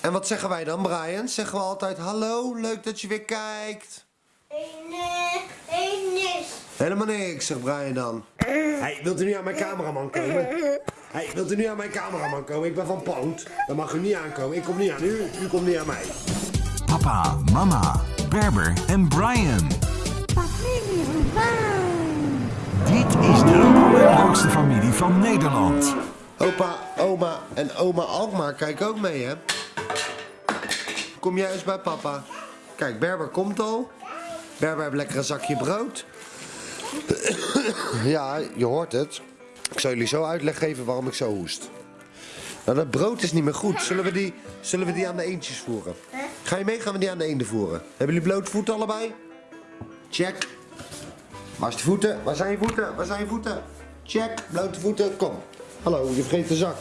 En wat zeggen wij dan, Brian? Zeggen we altijd hallo, leuk dat je weer kijkt. Nee, nee, niks. Helemaal niks, zegt Brian dan. Hey, wilt u nu aan mijn cameraman komen? Hey, wilt u nu aan mijn cameraman komen? Ik ben van Poont. Dan mag u niet aankomen. Ik kom niet aan u, u komt niet aan mij. Papa, mama, Berber en Brian. Familie van Dit is de allerleukste familie van Nederland. Opa, oma en oma Alkmaar kijken ook mee, hè? Kom jij eens bij papa. Kijk, Berber komt al. Berber heeft lekker een zakje brood. Ja, je hoort het. Ik zal jullie zo uitleg geven waarom ik zo hoest. Nou, dat brood is niet meer goed. Zullen we die, zullen we die aan de eendjes voeren? Ga je mee? Gaan we die aan de eenden voeren? Hebben jullie blote voeten allebei? Check. Waar is de voeten? Waar zijn je voeten? Waar zijn je voeten? Check. Blote voeten. Kom. Hallo, je vergeet de zak.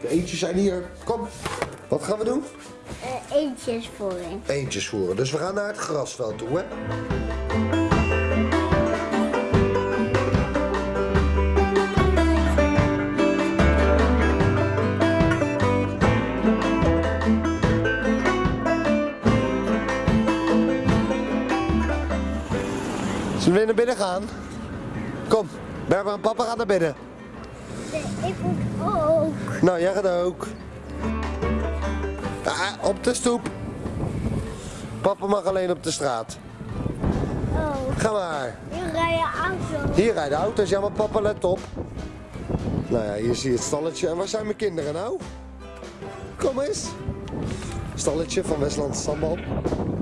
De eendjes zijn hier. Kom. Wat gaan we doen? Uh, eentjes voor hem. Eendjes voeren. Dus we gaan naar het grasveld toe, hè? Zullen we naar binnen gaan? Kom, Berber en papa gaan naar binnen. Ik moet ook. Nou, jij gaat ook. Ah, op de stoep. Papa mag alleen op de straat. Oh, Ga maar. hier rijden auto. Hier rijden auto's. Ja, maar papa, let op. Nou ja, hier zie je het stalletje. En waar zijn mijn kinderen nou? Kom eens. Stalletje van Westland Sambal.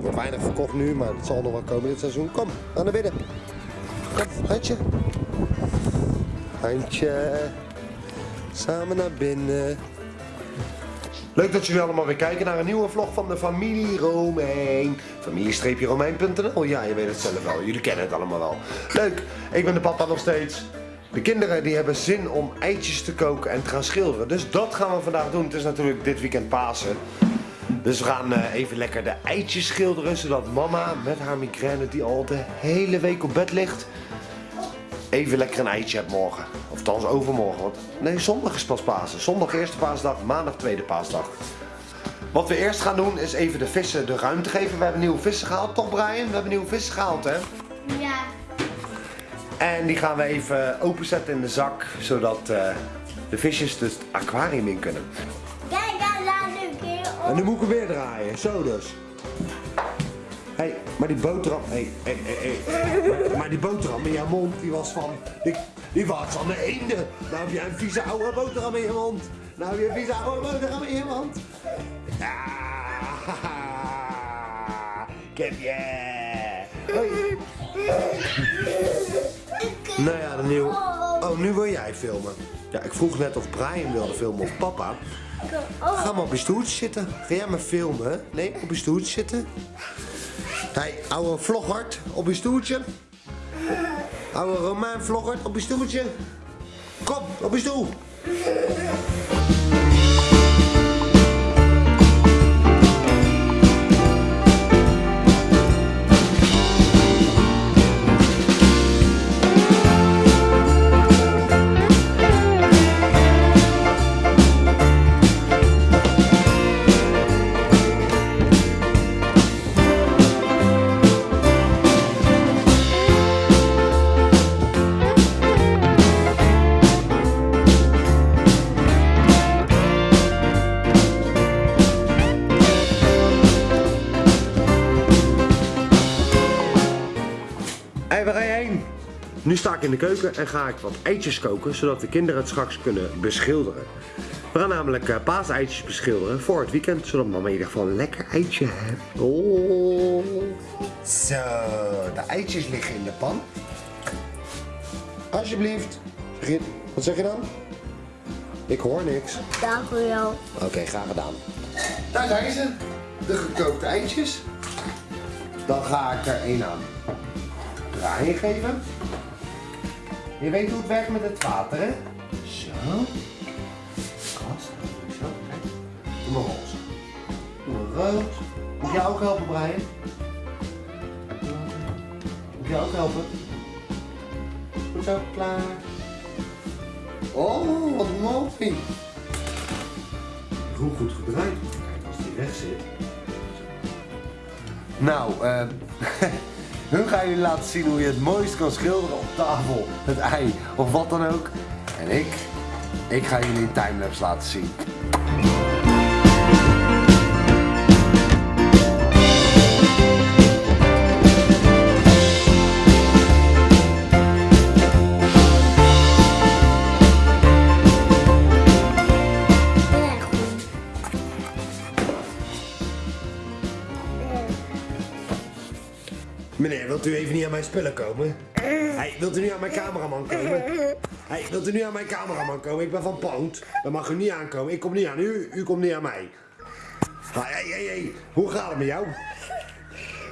Wordt weinig verkocht nu, maar het zal nog wel komen dit seizoen. Kom, ga naar binnen. Kom, handje. Samen naar binnen. Leuk dat jullie allemaal weer kijken naar een nieuwe vlog van de familie Romein. Familie-romein.nl. Ja, je weet het zelf wel. Jullie kennen het allemaal wel. Leuk. Ik ben de papa nog steeds. De kinderen die hebben zin om eitjes te koken en te gaan schilderen. Dus dat gaan we vandaag doen. Het is natuurlijk dit weekend Pasen. Dus we gaan eh, even lekker de eitjes schilderen. Zodat mama met haar migraine die al de hele week op bed ligt. Even lekker een eitje hebt morgen. Althans overmorgen. Want nee, zondag is pas Pasen. Zondag eerste paasdag, maandag tweede paasdag. Wat we eerst gaan doen is even de vissen de ruimte geven. We hebben nieuwe vissen gehaald, toch Brian? We hebben nieuwe vissen gehaald, hè? Ja. En die gaan we even openzetten in de zak. Zodat eh, de visjes dus het aquarium in kunnen. Kijk, daar laat keer op. En nu moet ik hem weer draaien. Zo dus. Hé, hey, maar die boterham. Hé, hé, hé, hé. Maar die boterham in jouw mond, die was van. Die, die was van de eenden. Nou heb jij een vieze oude boterham in je mond. Nou heb je een vieze oude boterham in je mond. Ah, ik heb je. Nou ja, de nieuwe. Oh, nu wil jij filmen. Ja, ik vroeg net of Brian wilde filmen of papa. Ga maar op je stoeltje zitten. Ga jij maar filmen? Nee, op je stoeltje zitten. Hey, ouwe vloggert, op je stoeltje. Ouwe Romaan vloggert, op je stoeltje. Kom, op je stoel. Hé, waar ga je heen? Nu sta ik in de keuken en ga ik wat eitjes koken, zodat de kinderen het straks kunnen beschilderen. We gaan namelijk uh, paaseitjes beschilderen voor het weekend, zodat mama in ieder geval een lekker eitje heeft. Oh. Zo, de eitjes liggen in de pan. Alsjeblieft. Begin. Wat zeg je dan? Ik hoor niks. Dank u wel. Oké, graag gedaan. Daar zijn ze. De gekookte eitjes. Dan ga ik er een aan draaien geven. Je weet hoe het werkt met het water, hè? Zo. Zo, kijk. Doe maar roze. Doe maar rood. Moet jij ook helpen, Brian? Moet jij ook helpen? Goed zo, klaar. Oh, wat mooi. Hoe goed gedraaid. rechts zit. Nou, eh. nu ga jullie laten zien hoe je het mooist kan schilderen op tafel, het ei of wat dan ook. En ik, ik ga jullie een timelapse laten zien. Wilt u even niet aan mijn spullen komen? Hey, wilt u nu aan mijn cameraman komen? Hey, wilt u nu aan mijn cameraman komen? Ik ben van Poont. Dan mag u niet aankomen. Ik kom niet aan u, u komt niet aan mij. Hey, hey, hey. Hoe gaat het met jou?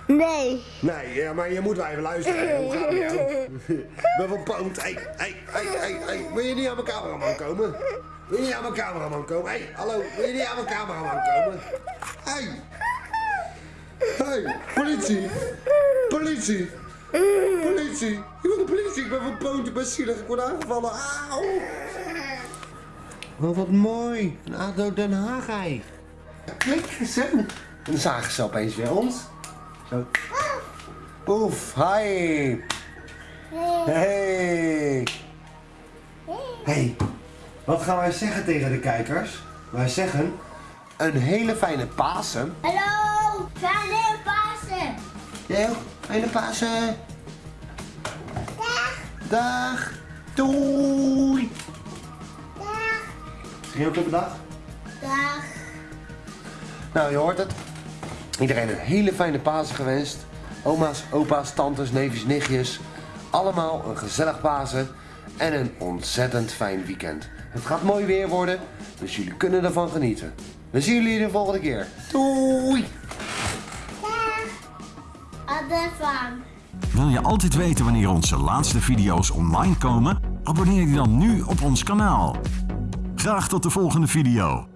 Nee. Nee, ja, maar je moet wel even luisteren. Hoe gaat het met jou? Ik ben van Poont. Hey, hey, hey, hey, hey. Wil je niet aan mijn cameraman komen? Wil je niet aan mijn cameraman komen? Hey, hallo. Wil je niet aan mijn cameraman komen? Hey. Hey, politie. Politie. Politie. Ik wil de politie. Ik ben van Poont. Ik ben zielig. Ik word aangevallen. Auw. Oh, wat mooi. Een ADO Den Haag ei. Kijk eens, hè. En dan zagen ze opeens weer ons. Zo. Oef, hi. Hey. Hey, wat gaan wij zeggen tegen de kijkers? Wij zeggen een hele fijne Pasen. Hallo. Fijne Pasen. Jij ook? Fijne Pasen. Dag. Dag. Doei. Dag. Je ook dag? Dag. Nou, je hoort het. Iedereen een hele fijne Pasen gewenst. Oma's, opa's, tantes, neefjes, nichtjes. Allemaal een gezellig Pasen en een ontzettend fijn weekend. Het gaat mooi weer worden, dus jullie kunnen ervan genieten. We zien jullie de volgende keer. Doei! Wil je altijd weten wanneer onze laatste video's online komen? Abonneer je dan nu op ons kanaal. Graag tot de volgende video.